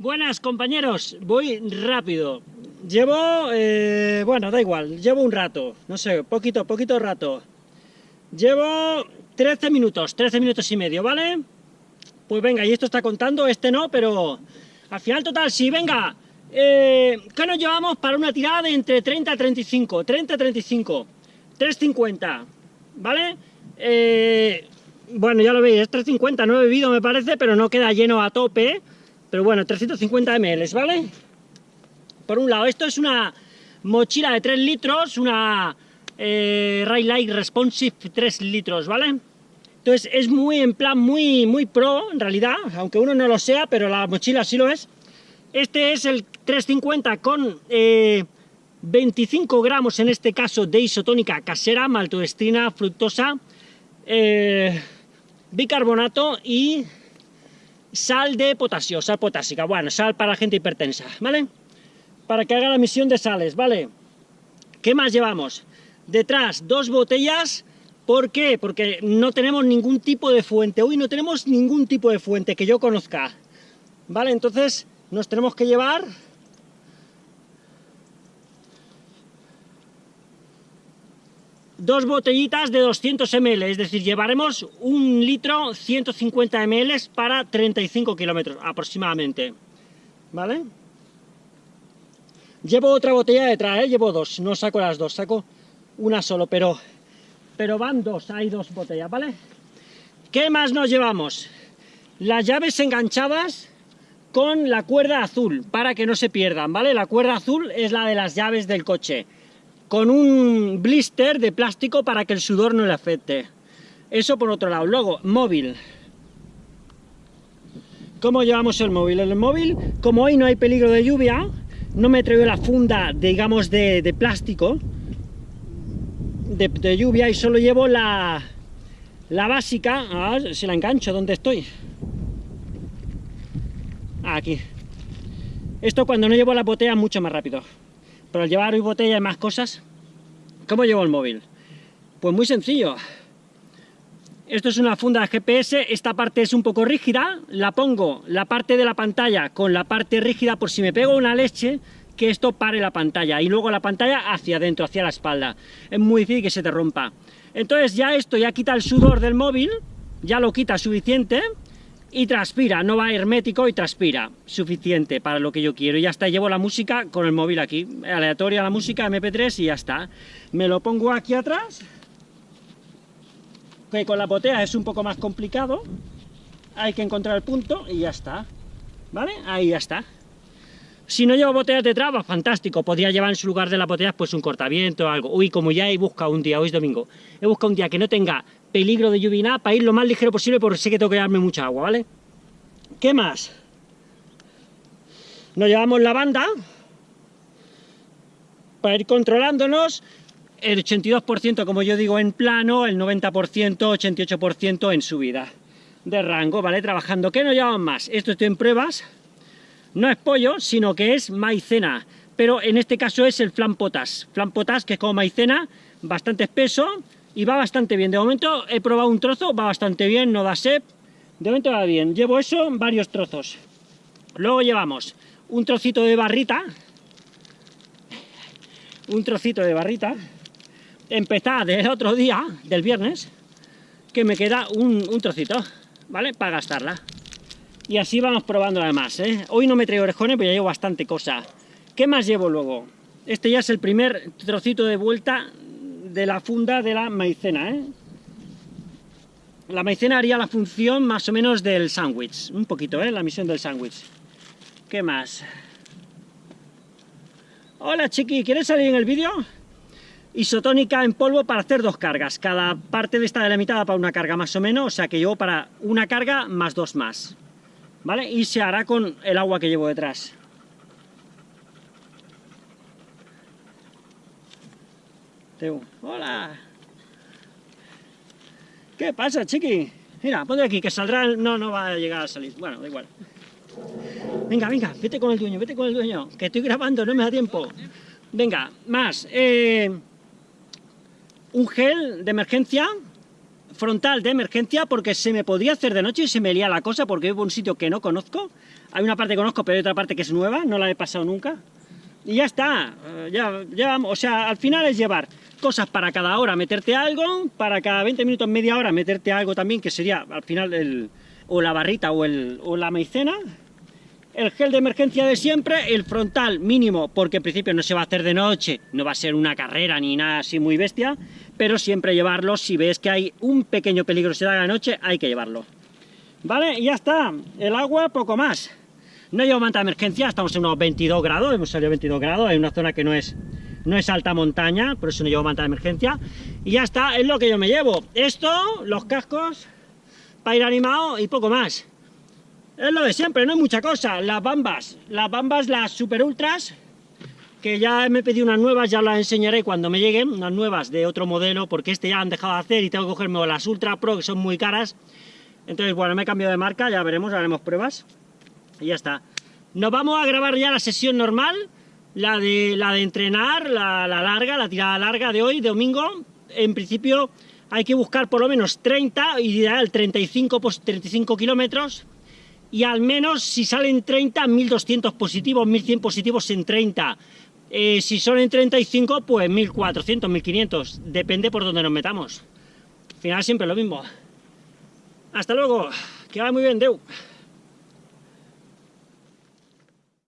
Buenas compañeros, voy rápido. Llevo, eh, bueno, da igual, llevo un rato, no sé, poquito, poquito rato. Llevo 13 minutos, 13 minutos y medio, ¿vale? Pues venga, y esto está contando, este no, pero al final total, sí, venga. Eh, ¿Qué nos llevamos para una tirada de entre 30 a 35? 30 a 35, 350, ¿vale? Eh, bueno, ya lo veis, es 350, no he bebido me parece, pero no queda lleno a tope, pero bueno, 350 ml, ¿vale? Por un lado, esto es una mochila de 3 litros, una eh, Light Responsive 3 litros, ¿vale? Entonces es muy, en plan, muy, muy pro, en realidad, aunque uno no lo sea, pero la mochila sí lo es. Este es el 350 con 25 eh, gramos, en este caso, de isotónica casera, maltodextrina, fructosa, eh, bicarbonato y sal de potasio, sal potásica, bueno, sal para la gente hipertensa, ¿vale? Para que haga la misión de sales, ¿vale? ¿Qué más llevamos? Detrás, dos botellas, ¿por qué? Porque no tenemos ningún tipo de fuente, hoy no tenemos ningún tipo de fuente que yo conozca, ¿vale? Entonces, nos tenemos que llevar dos botellitas de 200 ml, es decir, llevaremos un litro 150 ml para 35 kilómetros aproximadamente, ¿vale? Llevo otra botella detrás, llevo dos, no saco las dos, saco una solo, pero, pero van dos, hay dos botellas, ¿vale? ¿Qué más nos llevamos? Las llaves enganchadas con la cuerda azul, para que no se pierdan, ¿vale? La cuerda azul es la de las llaves del coche con un blister de plástico para que el sudor no le afecte. Eso por otro lado. Luego, móvil. ¿Cómo llevamos el móvil? El móvil, como hoy no hay peligro de lluvia, no me traigo la funda, digamos, de, plástico de, lluvia y solo llevo la, la básica. Ah, si la engancho, ¿dónde estoy? Aquí. Esto cuando no llevo la botella mucho más rápido. Pero al llevar botella y más cosas, ¿cómo llevo el móvil? Pues muy sencillo. Esto es una funda GPS, esta parte es un poco rígida, la pongo la parte de la pantalla con la parte rígida por si me pego una leche, que esto pare la pantalla, y luego la pantalla hacia adentro, hacia la espalda. Es muy difícil que se te rompa. Entonces ya esto ya quita el sudor del móvil, ya lo quita suficiente, y transpira, no va hermético y transpira, suficiente para lo que yo quiero, y ya está, llevo la música con el móvil aquí, aleatoria la música, mp3 y ya está, me lo pongo aquí atrás, que con la botella es un poco más complicado, hay que encontrar el punto y ya está, ¿vale? Ahí ya está. Si no llevo botellas de traba, fantástico, podría llevar en su lugar de la botella pues un cortaviento o algo. Uy, como ya he buscado un día, hoy es domingo, he buscado un día que no tenga peligro de lluvia nada, para ir lo más ligero posible porque sé que tengo que darme mucha agua, ¿vale? ¿Qué más? Nos llevamos la banda para ir controlándonos el 82% como yo digo en plano, el 90%, 88% en subida de rango, ¿vale? Trabajando. ¿Qué nos llevamos más? Esto estoy en pruebas, no es pollo, sino que es maicena, pero en este caso es el flan potas, flan potas que es como maicena, bastante espeso, y va bastante bien. De momento he probado un trozo, va bastante bien, no da sed. De momento va bien. Llevo eso varios trozos. Luego llevamos un trocito de barrita. Un trocito de barrita. Empezar del otro día, del viernes, que me queda un, trocito, ¿vale? Para gastarla. Y así vamos probando además, ¿eh? Hoy no me traigo orejones, pero ya llevo bastante cosa. ¿Qué más llevo luego? Este ya es el primer trocito de vuelta de la funda de la maicena, ¿eh? La maicena haría la función más o menos del sándwich, un poquito, ¿eh? La misión del sándwich. ¿Qué más? Hola chiqui, ¿quieres salir en el vídeo? Isotónica en polvo para hacer dos cargas. Cada parte de esta delimitada para una carga más o menos, o sea que llevo para una carga más dos más. ¿Vale? Y se hará con el agua que llevo detrás. Hola. ¿Qué pasa, chiqui? Mira, ponte aquí, que saldrá... No, no va a llegar a salir. Bueno, da igual. Venga, venga, vete con el dueño, vete con el dueño. Que estoy grabando, no me da tiempo. Venga, más. Eh, un gel de emergencia, frontal de emergencia porque se me podría hacer de noche y se me lía la cosa porque vivo un sitio que no conozco. Hay una parte que conozco, pero hay otra parte que es nueva, no la he pasado nunca. Y ya está, eh, ya, ya o sea, al final es llevar cosas para cada hora, meterte algo, para cada 20 minutos, media hora, meterte algo también, que sería al final el, o la barrita o, el, o la maicena, el gel de emergencia de siempre, el frontal mínimo, porque en principio no se va a hacer de noche, no va a ser una carrera ni nada así muy bestia, pero siempre llevarlo, si ves que hay un pequeño peligro se da de noche, hay que llevarlo. ¿Vale? Y ya está, el agua poco más. No llevo manta de emergencia, estamos en unos 22 grados, hemos salido a 22 grados, hay una zona que no es, no es alta montaña, por eso no llevo manta de emergencia. Y ya está, es lo que yo me llevo. Esto, los cascos, para ir animado y poco más. Es lo de siempre, no hay mucha cosa. Las bambas, las bambas, las super ultras, que ya me pedido unas nuevas, ya las enseñaré cuando me lleguen, unas nuevas de otro modelo, porque este ya han dejado de hacer y tengo que cogerme las Ultra Pro, que son muy caras. Entonces, bueno, me he cambiado de marca, ya veremos, haremos pruebas. Y ya está. Nos vamos a grabar ya la sesión normal, la de, la de entrenar, la, la larga, la tirada larga de hoy, domingo. En principio hay que buscar por lo menos 30, ideal 35, 35 kilómetros, y al menos si salen 30, 1200 positivos, 1100 positivos en 30. Eh, si son en 35, pues 1400, 1500, depende por donde nos metamos. Al final siempre lo mismo. Hasta luego, que va muy bien, Deu.